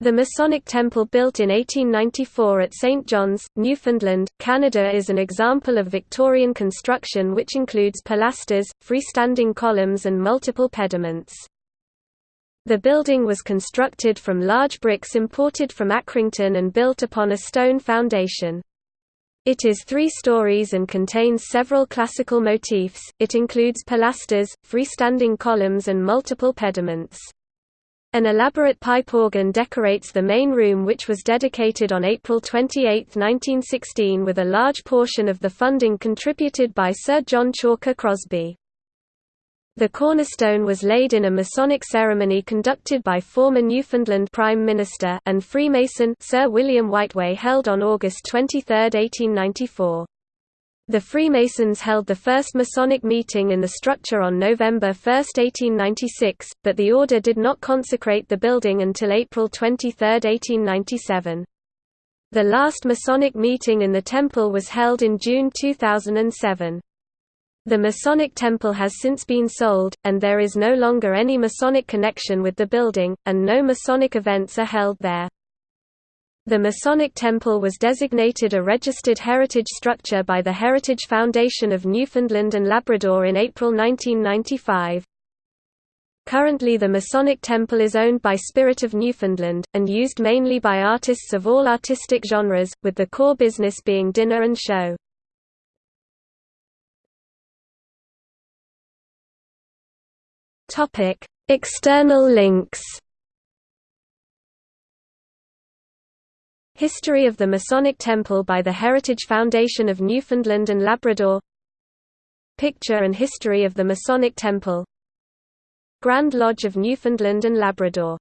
The Masonic Temple built in 1894 at St. John's, Newfoundland, Canada is an example of Victorian construction which includes pilasters, freestanding columns and multiple pediments. The building was constructed from large bricks imported from Accrington and built upon a stone foundation. It is three stories and contains several classical motifs, it includes pilasters, freestanding columns and multiple pediments. An elaborate pipe organ decorates the main room which was dedicated on April 28, 1916 with a large portion of the funding contributed by Sir John Chalker Crosby. The cornerstone was laid in a Masonic ceremony conducted by former Newfoundland Prime Minister and Freemason Sir William Whiteway held on August 23, 1894. The Freemasons held the first Masonic meeting in the structure on November 1, 1896, but the order did not consecrate the building until April 23, 1897. The last Masonic meeting in the temple was held in June 2007. The Masonic temple has since been sold, and there is no longer any Masonic connection with the building, and no Masonic events are held there. The Masonic Temple was designated a registered heritage structure by the Heritage Foundation of Newfoundland and Labrador in April 1995. Currently the Masonic Temple is owned by Spirit of Newfoundland, and used mainly by artists of all artistic genres, with the core business being dinner and show. External links History of the Masonic Temple by the Heritage Foundation of Newfoundland and Labrador. Picture and history of the Masonic Temple. Grand Lodge of Newfoundland and Labrador